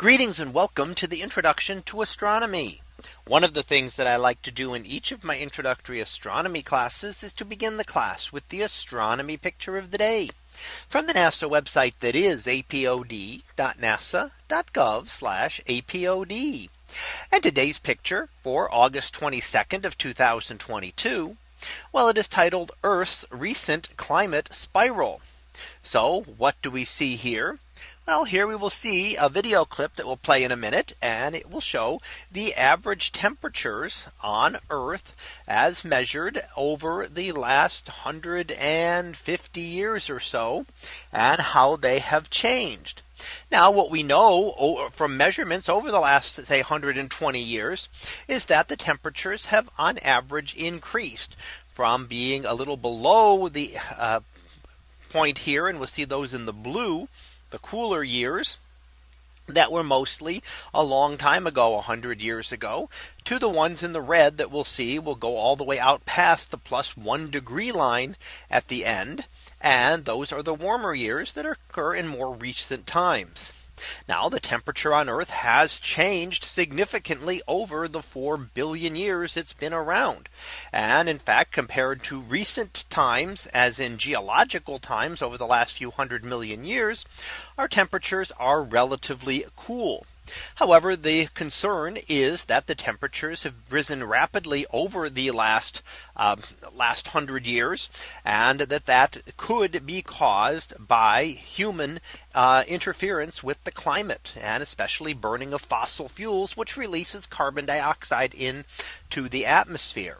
Greetings and welcome to the introduction to astronomy. One of the things that I like to do in each of my introductory astronomy classes is to begin the class with the astronomy picture of the day from the NASA website that is apod.nasa.gov apod. And today's picture for August 22nd of 2022. Well, it is titled Earth's recent climate spiral. So what do we see here? Well, here we will see a video clip that will play in a minute and it will show the average temperatures on Earth as measured over the last 150 years or so and how they have changed. Now what we know from measurements over the last say 120 years is that the temperatures have on average increased from being a little below the uh, point here and we'll see those in the blue the cooler years that were mostly a long time ago 100 years ago to the ones in the red that we'll see will go all the way out past the plus one degree line at the end. And those are the warmer years that occur in more recent times. Now the temperature on Earth has changed significantly over the 4 billion years it's been around. And in fact, compared to recent times, as in geological times over the last few hundred million years, our temperatures are relatively cool. However, the concern is that the temperatures have risen rapidly over the last uh, last hundred years and that that could be caused by human uh, interference with the climate and especially burning of fossil fuels, which releases carbon dioxide into the atmosphere.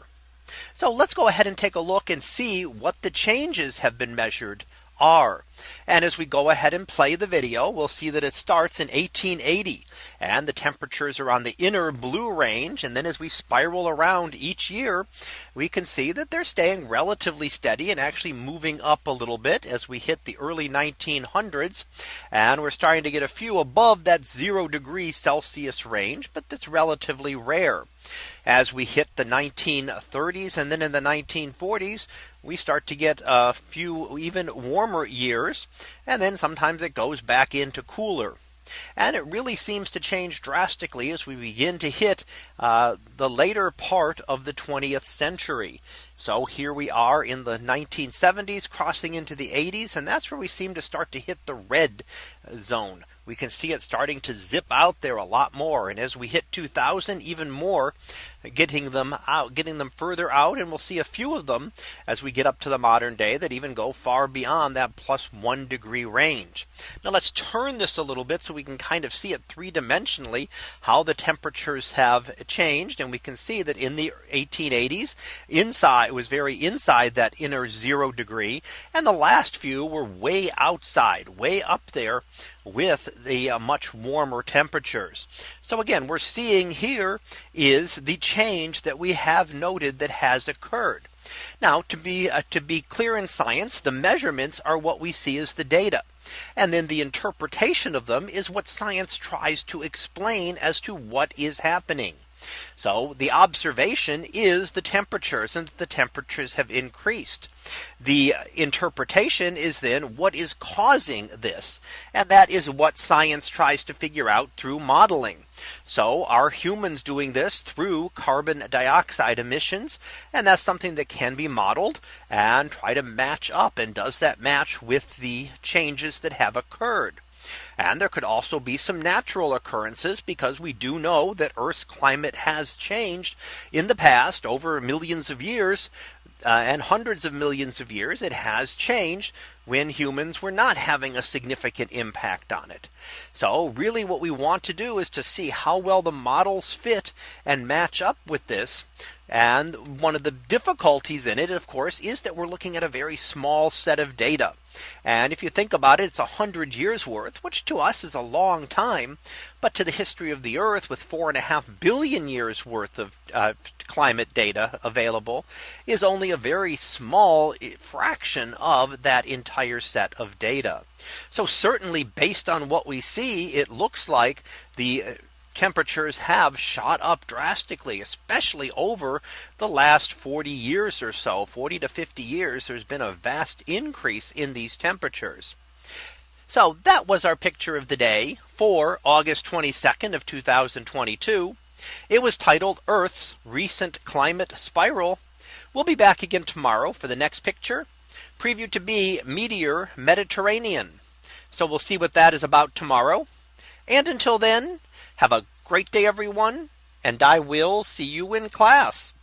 So let's go ahead and take a look and see what the changes have been measured are. And as we go ahead and play the video, we'll see that it starts in 1880 and the temperatures are on the inner blue range. And then as we spiral around each year, we can see that they're staying relatively steady and actually moving up a little bit as we hit the early 1900s. And we're starting to get a few above that zero degree Celsius range, but that's relatively rare. As we hit the 1930s and then in the 1940s, we start to get a few even warmer years. And then sometimes it goes back into cooler. And it really seems to change drastically as we begin to hit uh, the later part of the 20th century. So here we are in the 1970s crossing into the 80s. And that's where we seem to start to hit the red zone we can see it starting to zip out there a lot more. And as we hit 2000, even more getting them out, getting them further out. And we'll see a few of them as we get up to the modern day that even go far beyond that plus one degree range. Now let's turn this a little bit so we can kind of see it three dimensionally how the temperatures have changed. And we can see that in the 1880s inside it was very inside that inner zero degree. And the last few were way outside way up there with the uh, much warmer temperatures. So again, we're seeing here is the change that we have noted that has occurred. Now to be uh, to be clear in science, the measurements are what we see as the data. And then the interpretation of them is what science tries to explain as to what is happening. So the observation is the temperatures and the temperatures have increased. The interpretation is then what is causing this. And that is what science tries to figure out through modeling. So are humans doing this through carbon dioxide emissions? And that's something that can be modeled and try to match up. And does that match with the changes that have occurred? And there could also be some natural occurrences because we do know that Earth's climate has changed in the past over millions of years uh, and hundreds of millions of years it has changed when humans were not having a significant impact on it. So really what we want to do is to see how well the models fit and match up with this. And one of the difficulties in it, of course, is that we're looking at a very small set of data. And if you think about it, it's a hundred years worth, which to us is a long time. But to the history of the Earth with four and a half billion years worth of uh, climate data available is only a very small eh, fraction of that entire set of data. So certainly based on what we see, it looks like the uh, temperatures have shot up drastically, especially over the last 40 years or so 40 to 50 years. There's been a vast increase in these temperatures. So that was our picture of the day for August 22nd of 2022. It was titled Earth's recent climate spiral. We'll be back again tomorrow for the next picture preview to be Meteor Mediterranean. So we'll see what that is about tomorrow. And until then, have a great day, everyone. And I will see you in class.